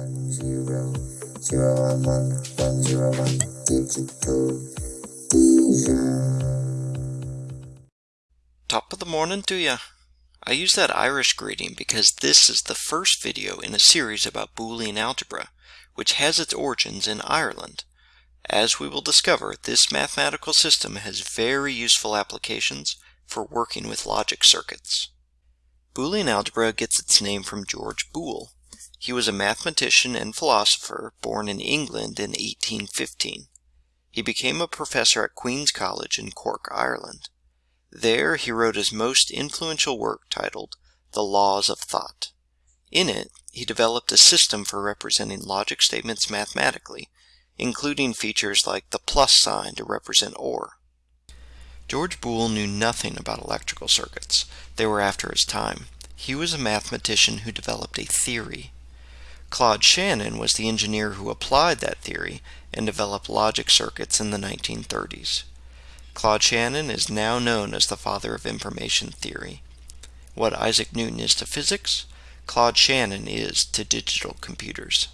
One zero zero one one one zero one digital Top of the morning to ya. I use that Irish greeting because this is the first video in a series about Boolean algebra, which has its origins in Ireland. As we will discover, this mathematical system has very useful applications for working with logic circuits. Boolean algebra gets its name from George Boole. He was a mathematician and philosopher born in England in 1815. He became a professor at Queen's College in Cork, Ireland. There he wrote his most influential work titled The Laws of Thought. In it, he developed a system for representing logic statements mathematically, including features like the plus sign to represent OR. George Boole knew nothing about electrical circuits. They were after his time. He was a mathematician who developed a theory. Claude Shannon was the engineer who applied that theory and developed logic circuits in the 1930s. Claude Shannon is now known as the father of information theory. What Isaac Newton is to physics, Claude Shannon is to digital computers.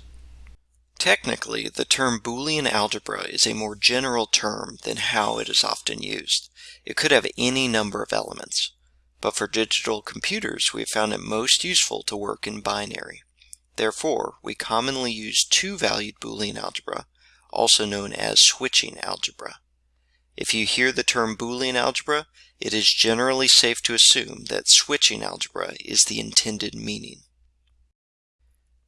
Technically, the term Boolean algebra is a more general term than how it is often used. It could have any number of elements. But for digital computers, we have found it most useful to work in binary. Therefore, we commonly use two-valued Boolean algebra, also known as switching algebra. If you hear the term Boolean algebra, it is generally safe to assume that switching algebra is the intended meaning.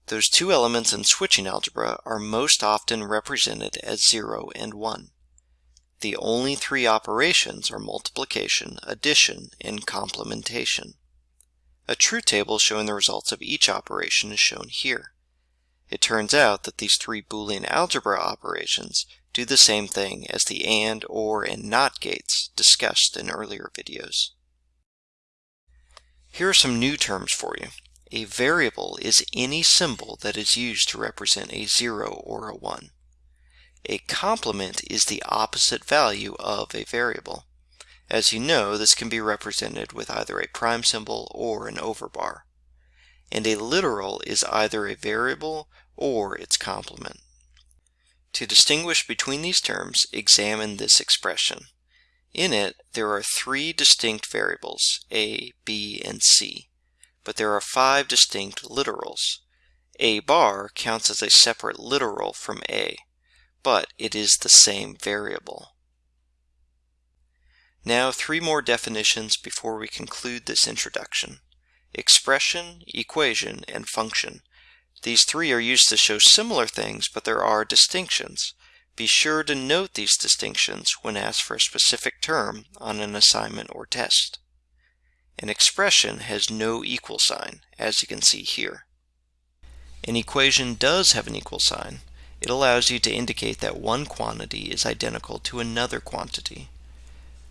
Those two elements in switching algebra are most often represented as 0 and 1. The only three operations are multiplication, addition, and complementation. A truth table showing the results of each operation is shown here. It turns out that these three Boolean algebra operations do the same thing as the AND, OR, and NOT gates discussed in earlier videos. Here are some new terms for you. A variable is any symbol that is used to represent a 0 or a 1. A complement is the opposite value of a variable. As you know, this can be represented with either a prime symbol or an overbar. And a literal is either a variable or its complement. To distinguish between these terms, examine this expression. In it, there are three distinct variables, a, b, and c, but there are five distinct literals. a bar counts as a separate literal from a, but it is the same variable. Now three more definitions before we conclude this introduction. Expression, equation, and function these three are used to show similar things, but there are distinctions. Be sure to note these distinctions when asked for a specific term on an assignment or test. An expression has no equal sign, as you can see here. An equation does have an equal sign. It allows you to indicate that one quantity is identical to another quantity.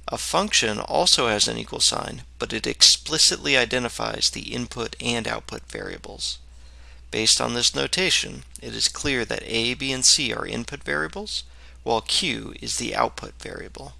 A function also has an equal sign, but it explicitly identifies the input and output variables. Based on this notation, it is clear that a, b, and c are input variables, while q is the output variable.